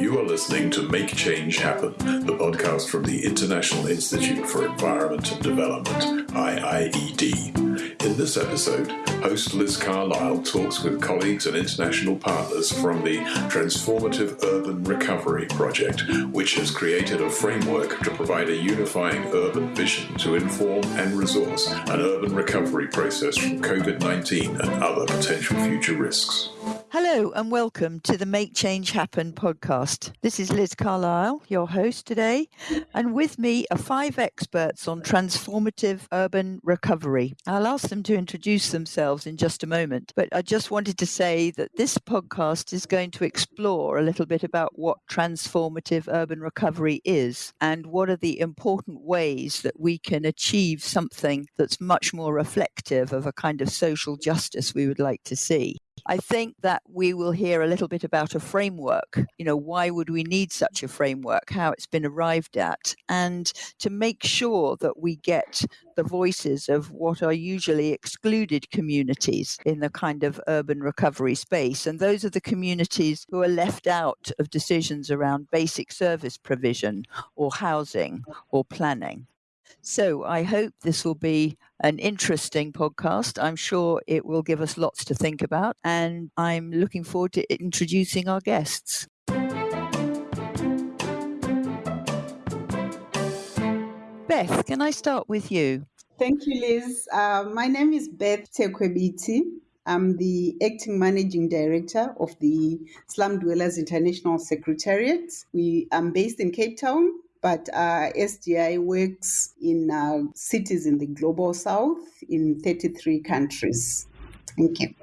You are listening to Make Change Happen, the podcast from the International Institute for Environment and Development, IIED. In this episode, host Liz Carlile talks with colleagues and international partners from the Transformative Urban Recovery Project, which has created a framework to provide a unifying urban vision to inform and resource an urban recovery process from COVID 19 and other potential future risks. Hello and welcome to the Make Change Happen podcast. This is Liz Carlile, your host today, and with me are five experts on transformative urban recovery. I'll ask them to introduce themselves in just a moment, but I just wanted to say that this podcast is going to explore a little bit about what transformative urban recovery is and what are the important ways that we can achieve something that's much more reflective of a kind of social justice we would like to see. I think that we will hear a little bit about a framework. You know, why would we need such a framework? How it's been arrived at, and to make sure that we get the voices of what are usually excluded communities in the kind of urban recovery space. And those are the communities who are left out of decisions around basic service provision or housing or planning. So I hope this will be an interesting podcast. I'm sure it will give us lots to think about, and I'm looking forward to introducing our guests. Beth, can I start with you? Thank you, Liz. Uh, my name is Beth Tekwebiti. I'm the acting managing director of the Slum Dwellers International Secretariat. We am based in Cape Town, but uh, SDI works in uh, cities in the global south in 33 countries. Thank you.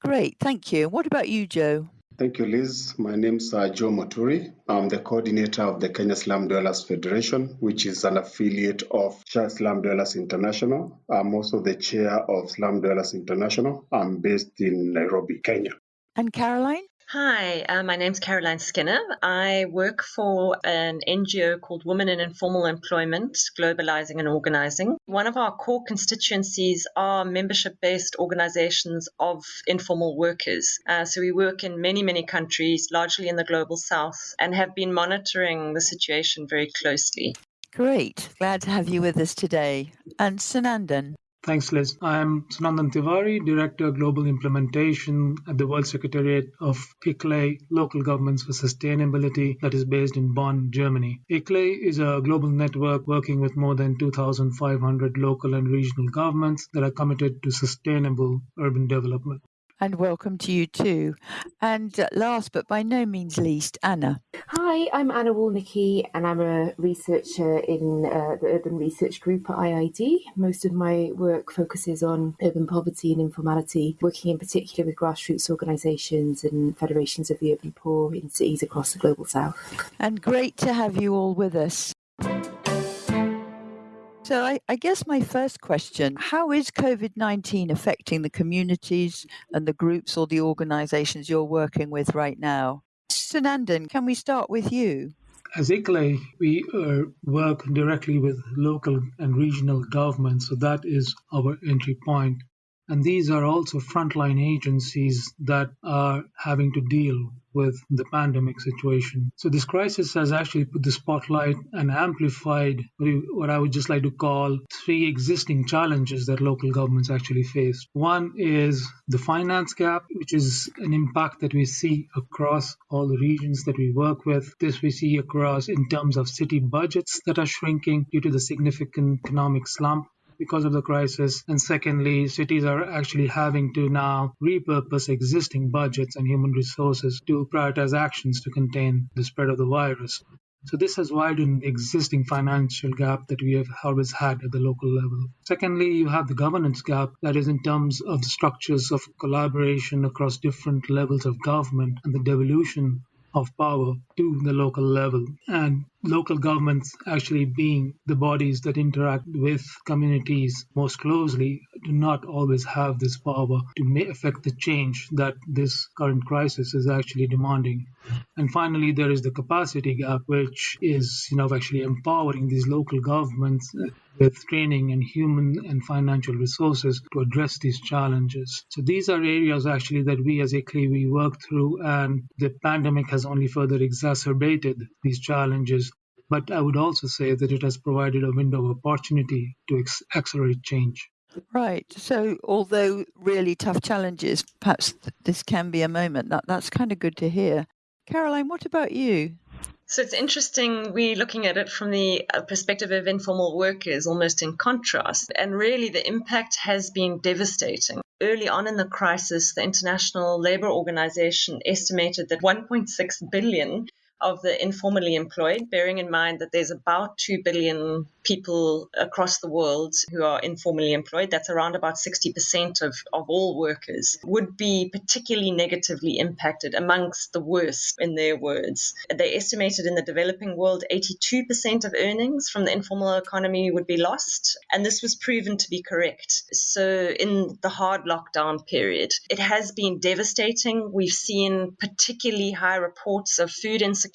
Great, thank you. What about you, Joe? Thank you, Liz. My name is uh, Joe Muturi. I'm the coordinator of the Kenya Slum Dwellers Federation, which is an affiliate of Slum Dwellers International. I'm also the chair of Slum Dwellers International. I'm based in Nairobi, Kenya. And Caroline? Hi, uh, my name's Caroline Skinner. I work for an NGO called Women in Informal Employment, Globalizing and Organizing. One of our core constituencies are membership based organizations of informal workers. Uh, so we work in many, many countries, largely in the global south, and have been monitoring the situation very closely. Great. Glad to have you with us today. And Sunandan. Thanks, Liz. I'm Sunandan Tiwari, Director of Global Implementation at the World Secretariat of ICLEI, Local Governments for Sustainability, that is based in Bonn, Germany. ICLEI is a global network working with more than 2,500 local and regional governments that are committed to sustainable urban development and welcome to you too. And last but by no means least, Anna. Hi, I'm Anna Walnicki, and I'm a researcher in uh, the Urban Research Group at IIED. Most of my work focuses on urban poverty and informality, working in particular with grassroots organisations and federations of the urban poor in cities across the global south. And great to have you all with us. So, I, I, guess my first question how is COVID 19 affecting the communities and the groups or the organizations you're working with right now? Sunandan, can we start with you? As ICLEI, we uh, work directly with local and regional governments, so that is our entry point. And these are also frontline agencies that are having to deal with the pandemic situation. So this crisis has actually put the spotlight and amplified what I would just like to call three existing challenges that local governments actually face. One is the finance gap, which is an impact that we see across all the regions that we work with. This we see across in terms of city budgets that are shrinking due to the significant economic slump because of the crisis. And secondly, cities are actually having to now repurpose existing budgets and human resources to prioritize actions to contain the spread of the virus. So this has widened the existing financial gap that we have always had at the local level. Secondly, you have the governance gap, that is in terms of the structures of collaboration across different levels of government and the devolution of power to the local level. And local governments actually being the bodies that interact with communities most closely do not always have this power to affect the change that this current crisis is actually demanding. And finally, there is the capacity gap, which is, you know, actually empowering these local governments uh, with training and human and financial resources to address these challenges. So these are areas actually that we as ICLEI we work through, and the pandemic has only further exacerbated these challenges. But I would also say that it has provided a window of opportunity to ex- accelerate change. Right. So, although really tough challenges, perhaps this can be a moment. That that's kind of good to hear. Caroline, what about you? So it's interesting. We're looking at it from the uh, perspective of informal workers, almost in contrast. And really, the impact has been devastating. Early on in the crisis, the International Labour Organization estimated that 1.6 billion of the informally employed, bearing in mind that there's about 2 billion people across the world who are informally employed, that's around about 60% of, of all workers, would be particularly negatively impacted amongst the worst, in their words. They estimated in the developing world 82% of earnings from the informal economy would be lost, and this was proven to be correct. So, in the hard lockdown period, it has been devastating. We've seen particularly high reports of food insecurity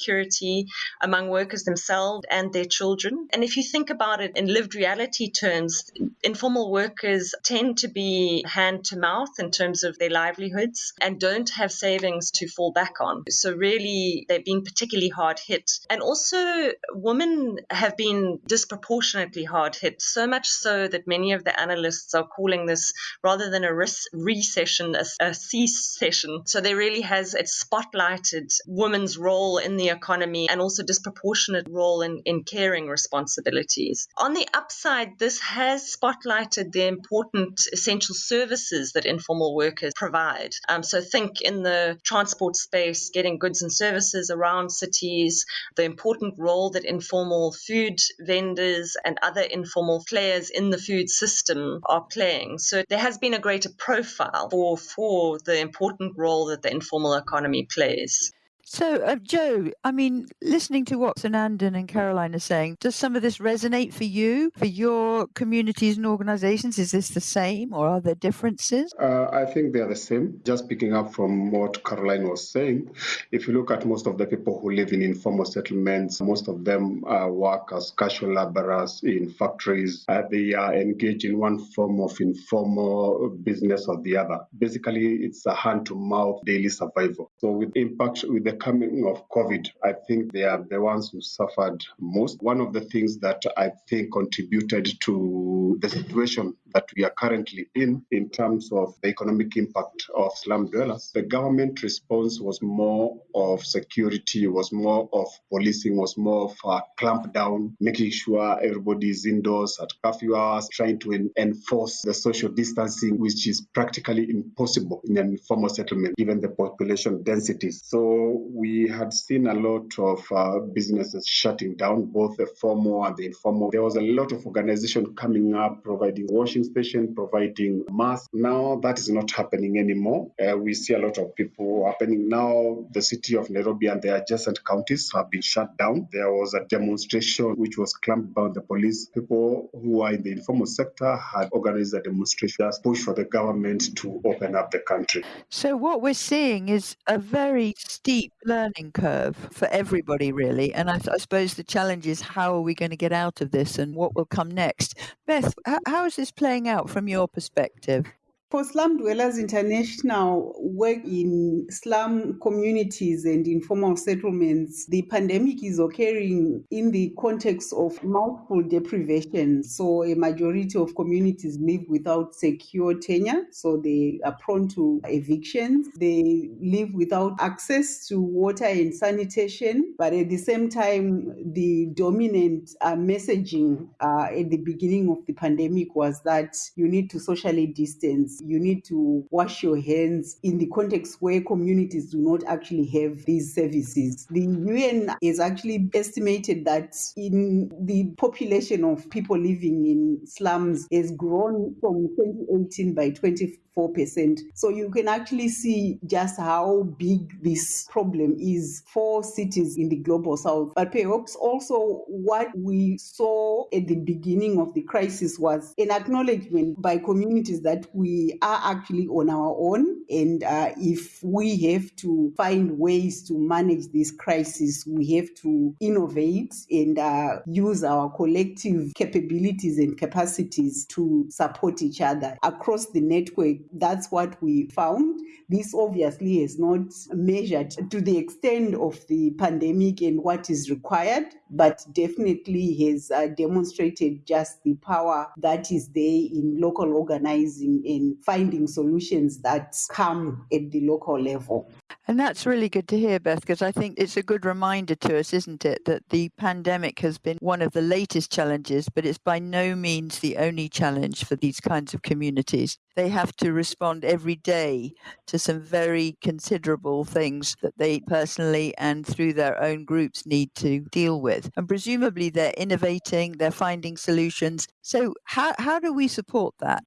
among workers themselves and their children. And if you think about it in lived reality terms, informal workers tend to be hand to mouth in terms of their livelihoods and don't have savings to fall back on. So, really, they're being particularly hard hit. And also, women have been disproportionately hard hit, so much so that many of the analysts are calling this rather than a recession, a, a she-cession. So, there really has it spotlighted women's role in the economy and also disproportionate role in, in caring responsibilities. On the upside, this has spotlighted the important essential services that informal workers provide. Um, so, think in the transport space, getting goods and services around cities, the important role that informal food vendors and other informal players in the food system are playing. So, there has been a greater profile for, for the important role that the informal economy plays. So, uh, Joe, I mean, listening to what Sunandan and Caroline are saying, does some of this resonate for you, for your communities and organizations? Is this the same or are there differences? Uh, I think they are the same. Just picking up from what Caroline was saying, if you look at most of the people who live in informal settlements, most of them uh, work as casual laborers in factories. Uh, they are engaged in one form of informal business or the other. Basically, it's a hand to mouth daily survival. So, with impact, with the coming of COVID, I think they are the ones who suffered most. One of the things that I think contributed to the situation that we are currently in, in terms of the economic impact of slum dwellers, the government response was more of security, was more of policing, was more of a clamp down, making sure everybody is indoors at curfew hours, trying to enforce the social distancing, which is practically impossible in an informal settlement given the population densities. So we had seen a lot of uh, businesses shutting down, both the formal and the informal. There was a lot of organization coming up, providing washing station, providing masks. Now that is not happening anymore. Uh, we see a lot of people happening now. The city of Nairobi and the adjacent counties have been shut down. There was a demonstration which was clamped by the police. People who are in the informal sector had organized a demonstration, push for the government to open up the country. So what we're seeing is a very steep learning curve for everybody, really. And I, I, suppose the challenge is how are we going to get out of this and what will come next? Beth, how, how is this playing out from your perspective? For Slum Dwellers International work in slum communities and informal settlements, the pandemic is occurring in the context of multiple deprivation. So a majority of communities live without secure tenure, so they are prone to evictions. They live without access to water and sanitation, but at the same time, the dominant uh, messaging uh, at the beginning of the pandemic was that you need to socially distance You need to wash your hands in the context where communities do not actually have these services. The UN has actually estimated that in the population of people living in slums has grown from 2018 by 20 4%. So you can actually see just how big this problem is for cities in the global south. But perhaps also what we saw at the beginning of the crisis was an acknowledgement by communities that we are actually on our own. And uh, if we have to find ways to manage this crisis, we have to innovate and uh, use our collective capabilities and capacities to support each other across the network that's what we found. This obviously is not measured to the extent of the pandemic and what is required, but definitely has uh, demonstrated just the power that is there in local organizing and finding solutions that come at the local level. And that's really good to hear, Beth, because I think it's a good reminder to us, isn't it, that the pandemic has been one of the latest challenges, but it's by no means the only challenge for these kinds of communities. They have to respond every day to some very considerable things that they personally and through their own groups need to deal with. And presumably they're innovating, they're finding solutions. So, how, how do we support that?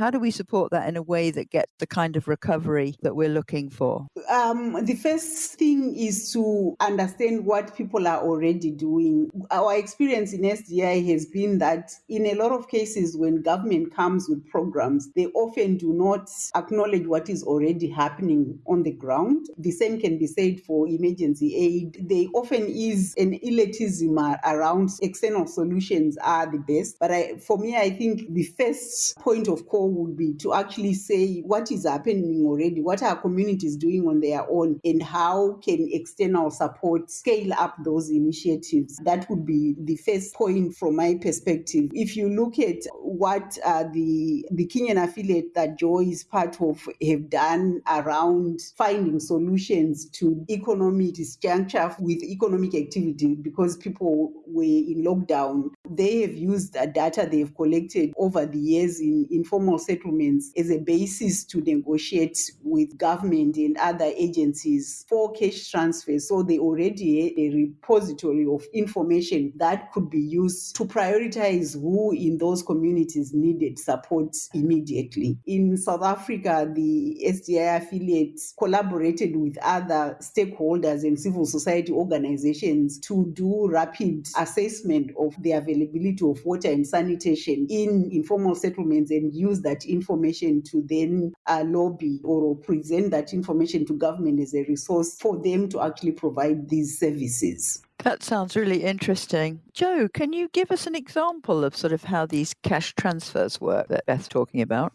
How do we support that in a way that gets the kind of recovery that we're looking for? Um, the first thing is to understand what people are already doing. Our experience in SDI has been that in a lot of cases, when government comes with programs, they often do not acknowledge what is already happening on the ground. The same can be said for emergency aid. There often is an elitism around external solutions are the best. But I, for me, I think the first point of call would be to actually say what is happening already, what are communities doing on their own, and how can external support scale up those initiatives. That would be the first point from my perspective. If you look at what uh, the the Kenyan affiliate that Joy is part of have done around finding solutions to economic disjuncture with economic activity because people were in lockdown, they have used the data they've collected over the years in informal settlements as a basis to negotiate with government and other agencies for cash transfers. So they already had a repository of information that could be used to prioritize who in those communities needed support immediately. In South Africa, the SDI affiliates collaborated with other stakeholders and civil society organizations to do rapid assessment of the availability of water and sanitation in informal settlements and use that information to then uh, lobby or present that information to government as a resource for them to actually provide these services. That sounds really interesting. Joe, can you give us an example of sort of how these cash transfers work that Beth's talking about?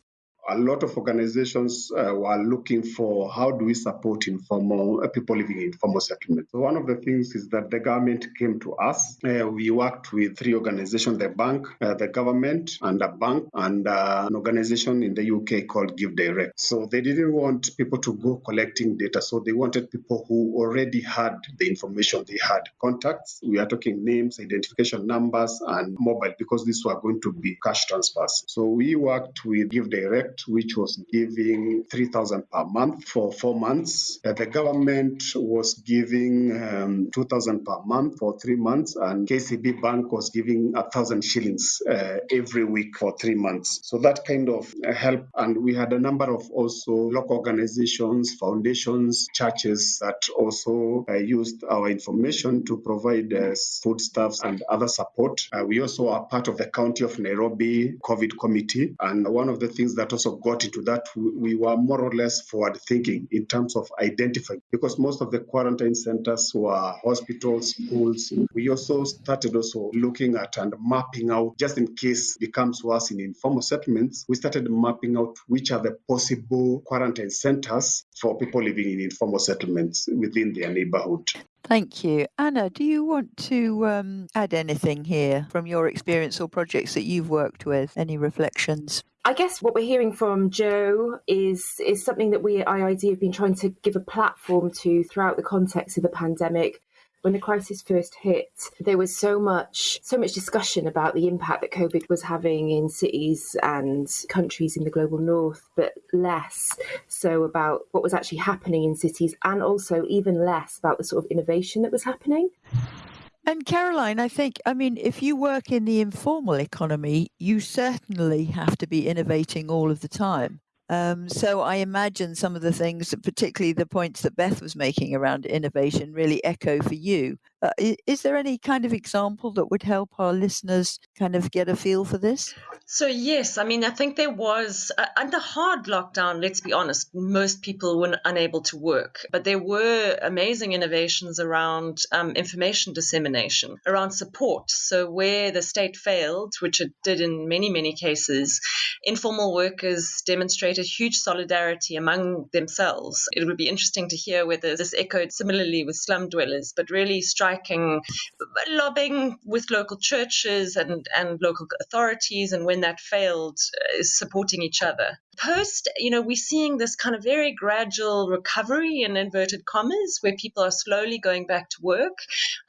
A lot of organizations uh, were looking for how do we support informal uh, people living in informal settlements. So one of the things is that the government came to us. Uh, we worked with three organizations: the bank, uh, the government, and a bank, and uh, an organization in the UK called Give Direct. So they didn't want people to go collecting data. So they wanted people who already had the information. They had contacts. We are talking names, identification numbers, and mobile because these were going to be cash transfers. So we worked with Give Direct which was giving 3,000 per month for four months. The government was giving um, 2,000 per month for three months, and KCB Bank was giving 1,000 shillings uh, every week for three months. So that kind of help. And we had a number of also local organizations, foundations, churches that also uh, used our information to provide uh, foodstuffs and other support. Uh, we also are part of the County of Nairobi COVID Committee. And one of the things that also also got into that, we were more or less forward thinking in terms of identifying, because most of the quarantine centers were hospitals, schools. We also started also looking at and mapping out, just in case it becomes worse in informal settlements, we started mapping out which are the possible quarantine centers for people living in informal settlements within their neighborhood. Thank you. Anna, do you want to um, add anything here from your experience or projects that you've worked with? Any reflections? I guess what we're hearing from Joe is is something that we at IIED have been trying to give a platform to throughout the context of the pandemic. When the crisis first hit, there was so much so much discussion about the impact that COVID was having in cities and countries in the global north, but less so about what was actually happening in cities and also even less about the sort of innovation that was happening. And Caroline, I think, I mean, if you work in the informal economy, you certainly have to be innovating all of the time. Um, so I imagine some of the things, particularly the points that Beth was making around innovation, really echo for you. Uh, is, there any kind of example that would help our listeners kind of get a feel for this? So, yes, I mean, I think there was, uh, under hard lockdown, let's be honest, most people were unable to work. But there were amazing innovations around um, information dissemination, around support. So, where the state failed, which it did in many, many cases, informal workers demonstrated huge solidarity among themselves. It would be interesting to hear whether this echoed similarly with slum dwellers, but really striking, lobbying with local churches and, and local authorities and when that failed uh, is supporting each other. Post, you know, we're seeing this kind of very gradual recovery in inverted commas where people are slowly going back to work.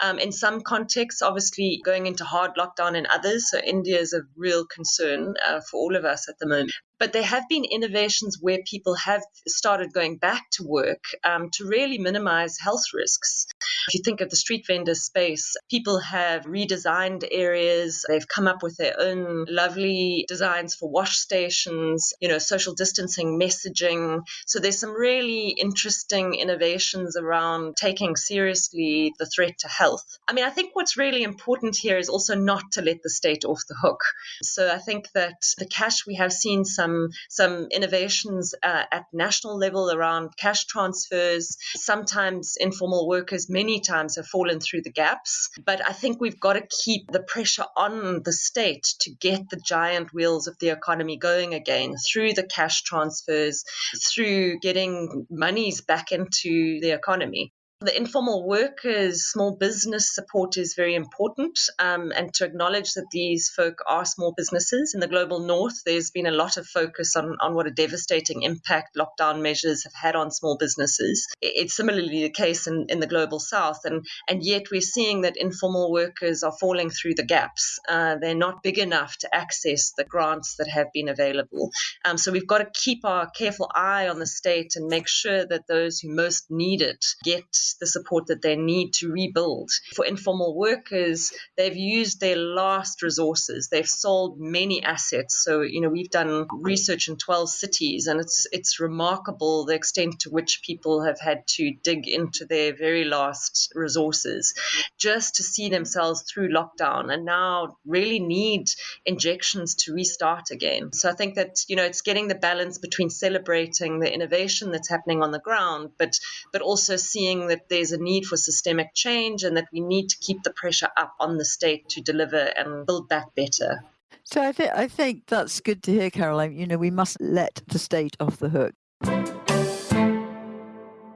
Um, in some contexts, obviously going into hard lockdown in others. So India is a real concern uh, for all of us at the moment. But there have been innovations where people have started going back to work um, to really minimize health risks. If you think of the street vendor space, people have redesigned areas. They've come up with their own lovely designs for wash stations, you know, social distancing messaging. So there's some really interesting innovations around taking seriously the threat to health. I mean, I think what's really important here is also not to let the state off the hook. So I think that the cash we have seen some some some innovations uh, at national level around cash transfers. Sometimes informal workers, many times, have fallen through the gaps. But I think we've got to keep the pressure on the state to get the giant wheels of the economy going again through the cash transfers, through getting monies back into the economy. The informal workers, small business support is very important, um, and to acknowledge that these folk are small businesses. In the global north, there's been a lot of focus on, on what a devastating impact lockdown measures have had on small businesses. It's similarly the case in, in the global south, and, and yet we're seeing that informal workers are falling through the gaps. Uh, they're not big enough to access the grants that have been available. Um, so we've got to keep our careful eye on the state and make sure that those who most need it get the support that they need to rebuild. For informal workers, they've used their last resources. They've sold many assets. So, you know, we've done research in 12 cities and it's it's remarkable the extent to which people have had to dig into their very last resources just to see themselves through lockdown and now really need injections to restart again. So I think that, you know, it's getting the balance between celebrating the innovation that's happening on the ground, but but also seeing that that there's a need for systemic change and that we need to keep the pressure up on the state to deliver and build back better. So I think I think that's good to hear, Caroline. You know, we must let the state off the hook.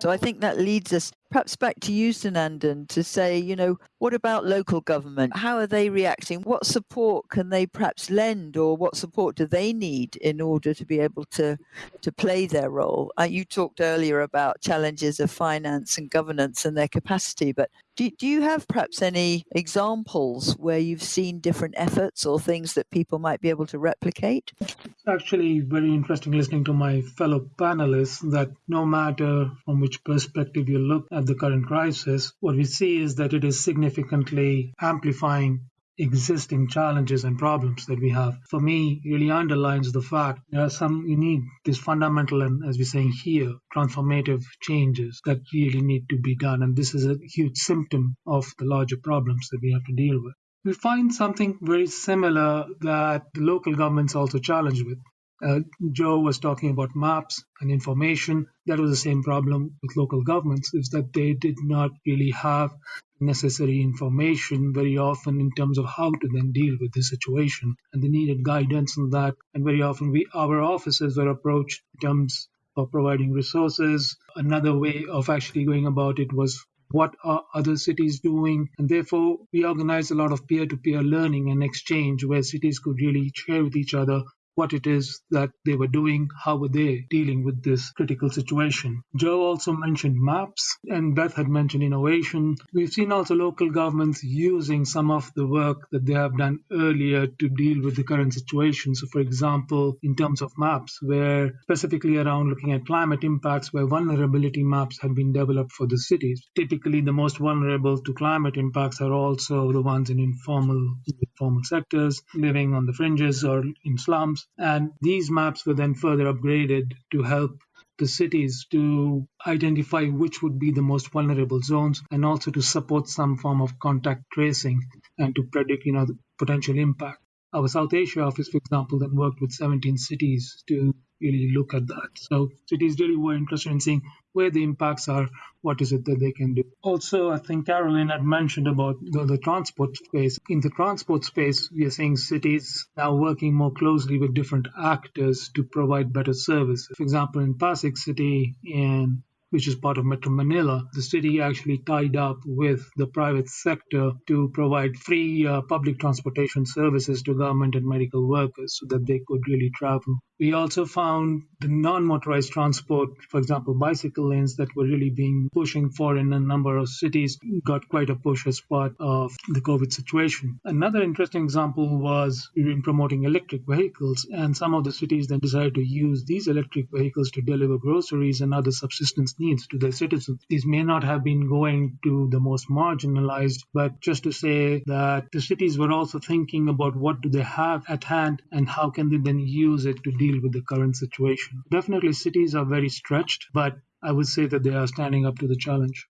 So I think that leads us perhaps back to you, Sunandan, to say, you know, what about local government? How are they reacting? What support can they perhaps lend, or what support do they need in order to be able to to play their role? Uh, you talked earlier about challenges of finance and governance and their capacity, but do, do you have perhaps any examples where you've seen different efforts or things that people might be able to replicate? It's actually very interesting listening to my fellow panelists that no matter from which perspective you look the current crisis, what we see is that it is significantly amplifying existing challenges and problems that we have. For me, really underlines the fact there are some you need these fundamental and as we're saying here, transformative changes that really need to be done. And this is a huge symptom of the larger problems that we have to deal with. We find something very similar that the local governments also challenged with. Uh, Joe was talking about maps and information. That was the same problem with local governments, is that they did not really have necessary information very often in terms of how to then deal with the situation. And they needed guidance on that. And very often we our offices were approached in terms of providing resources. Another way of actually going about it was what are other cities doing and therefore we organized a lot of peer-to-peer learning and exchange where cities could really share with each other what it is that they were doing, how were they dealing with this critical situation. Joe also mentioned maps, and Beth had mentioned innovation. We've seen also local governments using some of the work that they have done earlier to deal with the current situation. So, for example, in terms of maps, where specifically around looking at climate impacts, where vulnerability maps have been developed for the cities. Typically, the most vulnerable to climate impacts are also the ones in informal, informal sectors, living on the fringes or in slums. And these maps were then further upgraded to help the cities to identify which would be the most vulnerable zones and also to support some form of contact tracing and to predict you know the potential impact. Our south asia office for example then worked with 17 cities to really look at that. So it is really were interested in seeing where the impacts are, what is it that they can do. Also, I think Caroline had mentioned about the, the, transport space. In the transport space, we are seeing cities now working more closely with different actors to provide better service. For example, in Pasig City in which is part of Metro Manila, the city actually tied up with the private sector to provide free uh, public transportation services to government and medical workers so that they could really travel. We also found the non-motorized transport, for example, bicycle lanes that were really being pushing for in a number of cities got quite a push as part of the COVID situation. Another interesting example was in promoting electric vehicles, and some of the cities then decided to use these electric vehicles to deliver groceries and other subsistence needs to their citizens. These may not have been going to the most marginalized, but just to say that the cities were also thinking about what do they have at hand and how can they then use it to deal deal with the current situation. Definitely, cities are very stretched, but I would say that they are standing up to the challenge.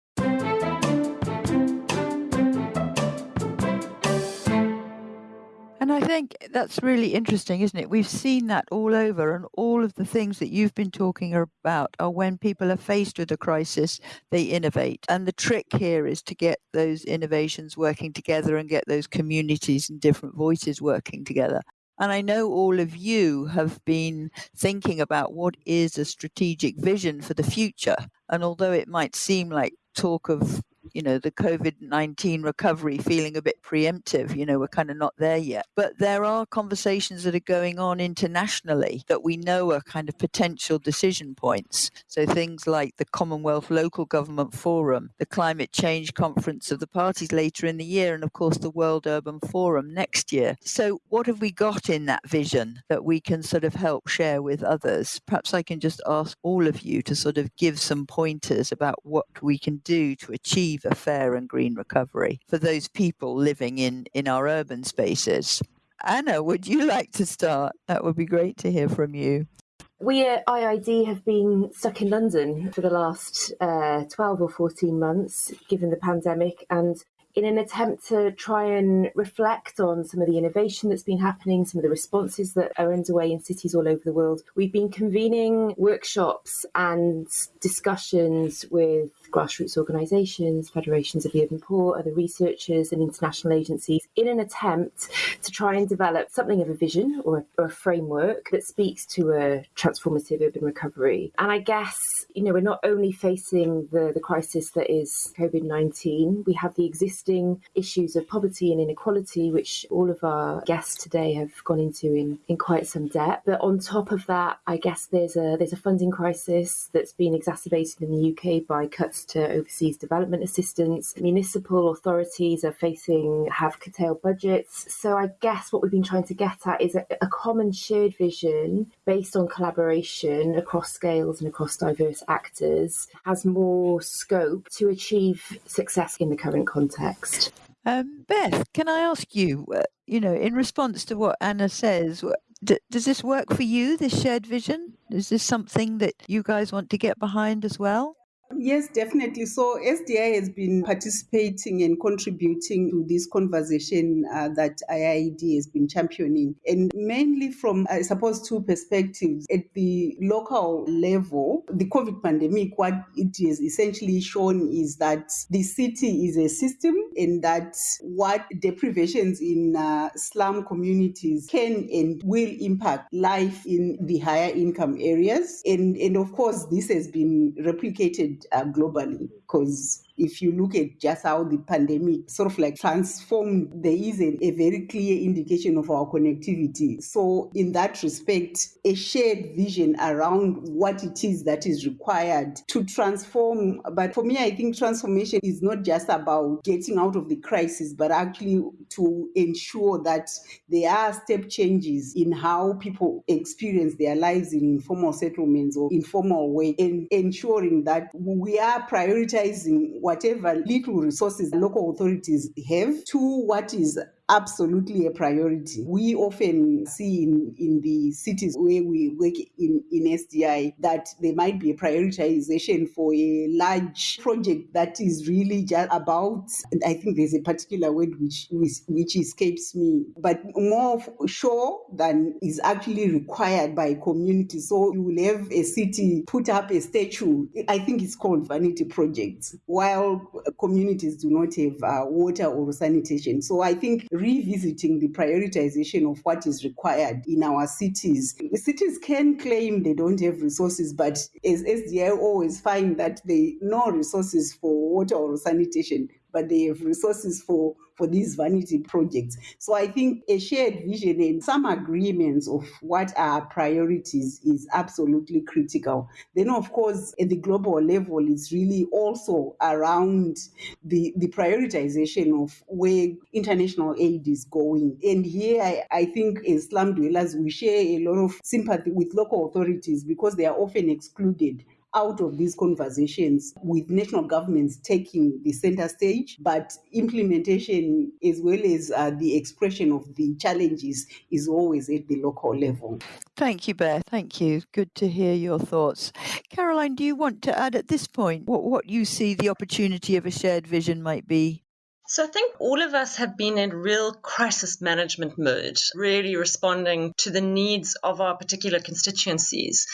And I think that's really interesting, isn't it? We've seen that all over, and all of the things that you've been talking about are when people are faced with a crisis, they innovate. And the trick here is to get those innovations working together and get those communities and different voices working together. And I know all of you have been thinking about what is a strategic vision for the future. And although it might seem like talk of you know, the COVID 19 recovery feeling a bit preemptive. You know, we're kind of not there yet. But there are conversations that are going on internationally that we know are kind of potential decision points. So things like the Commonwealth Local Government Forum, the Climate Change Conference of the Parties later in the year, and of course the World Urban Forum next year. So, what have we got in that vision that we can sort of help share with others? Perhaps I can just ask all of you to sort of give some pointers about what we can do to achieve achieve a fair and green recovery for those people living in, in our urban spaces. Anna, would you like to start? That would be great to hear from you. We at IIED have been stuck in London for the last uh, 12 or 14 months, given the pandemic, and in an attempt to try and reflect on some of the innovation that's been happening, some of the responses that are underway in cities all over the world, we've been convening workshops and discussions with grassroots organisations, federations of the urban poor, other researchers, and international agencies in an attempt to try and develop something of a vision or a, or a framework that speaks to a transformative urban recovery. And I guess, you know, we're not only facing the, the crisis that is COVID 19, we have the existing issues of poverty and inequality, which all of our guests today have gone into in, in quite some depth. But on top of that, I guess there's a there's a funding crisis that's been exacerbated in the UK by cuts to overseas development assistance. Municipal authorities are facing have curtailed budgets. So I guess what we've been trying to get at is a, a common shared vision based on collaboration across scales and across diverse actors has more scope to achieve success in the current context. Um, Beth, can I ask you, uh, you know, in response to what Anna says, does this work for you, this shared vision? Is this something that you guys want to get behind as well? Yes, definitely. So SDI has been participating and contributing to this conversation uh, that IIED has been championing, and mainly from, I suppose, two perspectives. At the local level, the COVID pandemic, what it has essentially shown is that the city is a system, and that what deprivations in uh, slum communities can and will impact life in the higher income areas, and and of course, this has been replicated uh, globally. because if you look at just how the pandemic sort of like transformed, there is a, a, very clear indication of our connectivity. So, in that respect, a shared vision around what it is that is required to transform. But for me, I think transformation is not just about getting out of the crisis, but actually to ensure that there are step changes in how people experience their lives in informal settlements or informal way, and ensuring that we are prioritizing whatever little resources local authorities have to what is absolutely a priority. We often see in, in the cities where we work in, in SDI that there might be a prioritization for a large project that is really just about, and I think there's a particular word which, which, escapes me, but more sure than is actually required by community. So you will have a city put up a statue, I think it's called vanity projects, while communities do not have uh, water or sanitation. So I think revisiting the prioritization of what is required in our cities. Cities can claim they don't have resources, but as SDI always find that they no resources for water or sanitation, but they have resources for for these vanity projects. So I think a shared vision and some agreements of what are priorities is absolutely critical. Then, of course, at the global level, it's really also around the, the prioritization of where international aid is going. And here, I, I think as slum dwellers, we share a lot of sympathy with local authorities because they are often excluded out of these conversations with national governments taking the center stage, but implementation as well as uh, the expression of the challenges is always at the local level. Thank you, Beth. Thank you. Good to hear your thoughts. Caroline, do you want to add at this point what, what you see the opportunity of a shared vision might be? So I think all of us have been in real crisis management mode, really responding to the needs of our particular constituencies.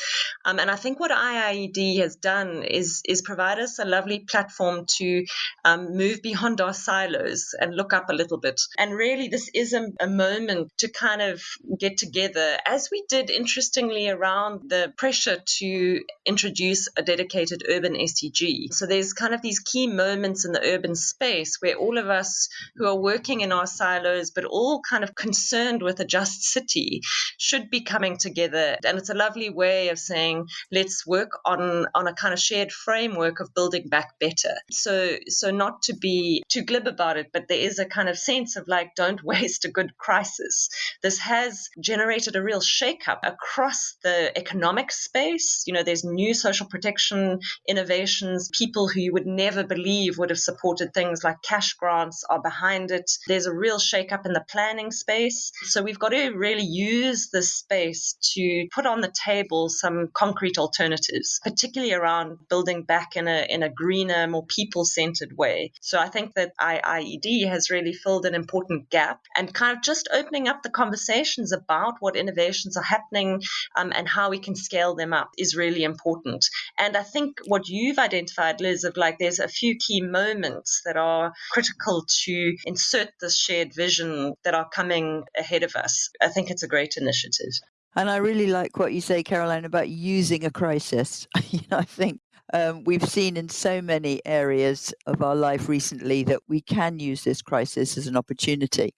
Um, and I think what IIED has done is is provide us a lovely platform to um, move beyond our silos and look up a little bit. And really, this is a, a moment to kind of get together, as we did interestingly around the pressure to introduce a dedicated urban SDG. So there's kind of these key moments in the urban space where all of of us who are working in our silos, but all kind of concerned with a just city, should be coming together. And it's a lovely way of saying, let's work on, on a kind of shared framework of building back better. So, so not to be too glib about it, but there is a kind of sense of like, don't waste a good crisis. This has generated a real shakeup across the economic space. You know, there's new social protection innovations, people who you would never believe would have supported things like cash grants are behind it. There's a real shakeup in the planning space. So we've got to really use this space to put on the table some concrete alternatives, particularly around building back in a in a greener, more people-centered way. So I think that IIED has really filled an important gap and kind of just opening up the conversations about what innovations are happening um, and how we can scale them up is really important. And I think what you've identified, Liz, of like there's a few key moments that are critical to insert this shared vision that are coming ahead of us. I think it's a great initiative. And I really like what you say, Caroline, about using a crisis. you know, I think um, we've seen in so many areas of our life recently that we can use this crisis as an opportunity.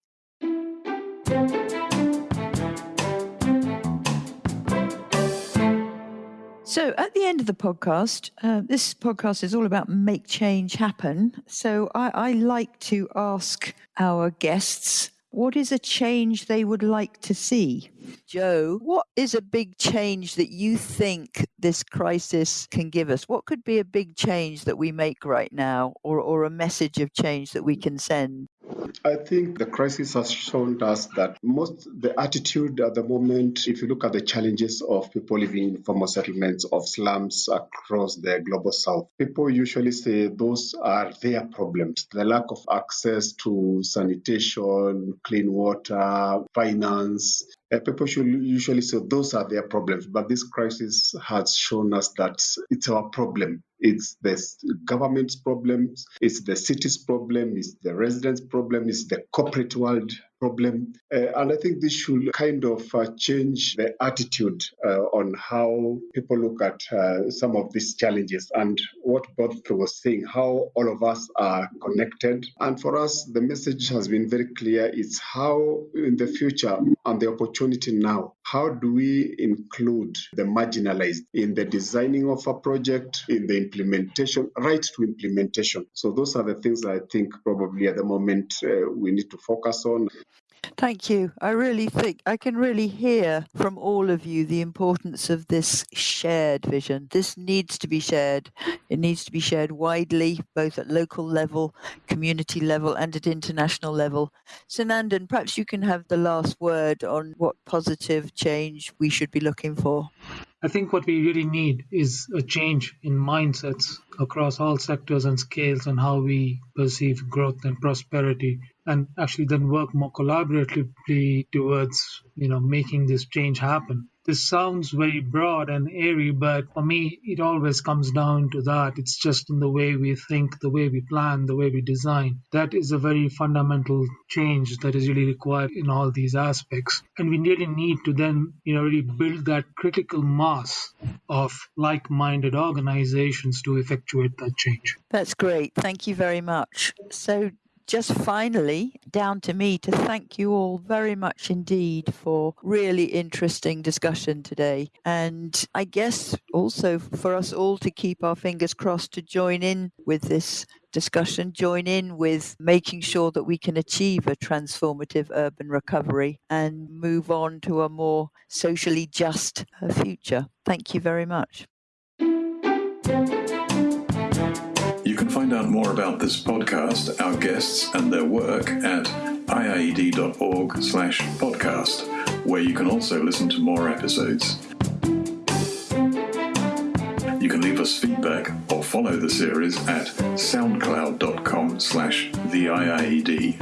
So, at the end of the podcast, uh, this podcast is all about make change happen. So, I, I like to ask our guests what is a change they would like to see? Joe, what is a big change that you think this crisis can give us? What could be a big change that we make right now or, or a message of change that we can send? I think the crisis has shown us that most the attitude at the moment, if you look at the challenges of people living in formal settlements of slums across the global south, people usually say those are their problems. The lack of access to sanitation, clean water, finance, uh, people should usually say those are their problems, but this crisis has shown us that it's our problem. It's the government's problems, it's the city's problem, it's the residents' problem, it's the corporate world problem. Uh, and I think this should kind of uh, change the attitude uh, on how people look at uh, some of these challenges and what both was saying, how all of us are connected. And for us, the message has been very clear. It's how in the future and the opportunity now, how do we include the marginalized in the designing of a project, in the implementation, right to implementation. So those are the things I think probably at the moment uh, we need to focus on. Thank you. I really think I can really hear from all of you the importance of this shared vision. This needs to be shared. It needs to be shared widely, both at local level, community level, and at international level. Sunandan, perhaps you can have the last word on what positive change we should be looking for. I think what we really need is a change in mindsets across all sectors and scales on how we perceive growth and prosperity and actually then work more collaboratively towards you know making this change happen this sounds very broad and airy, but for me, it always comes down to that. It's just in the way we think, the way we plan, the way we design. That is a very fundamental change that is really required in all these aspects. And we really need to then, you know, really build that critical mass of like minded organizations to effectuate that change. That's great. Thank you very much. So, just finally, down to me to thank you all very much indeed for really interesting discussion today. And I guess also for us all to keep our fingers crossed to join in with this discussion, join in with making sure that we can achieve a transformative urban recovery and move on to a more socially just uh, future. Thank you very much. Can find out more about this podcast, our guests, and their work at iied.org slash podcast, where you can also listen to more episodes. You can leave us feedback or follow the series at soundcloud.com slash the IIED.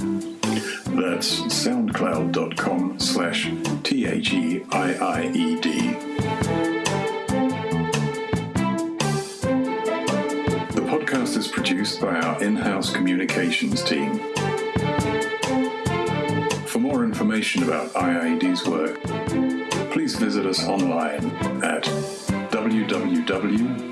That's soundcloud.com slash T-H-E-I-I-E-D. Produced by our in house communications team. For more information about IIED's work, please visit us online at www.iied.org.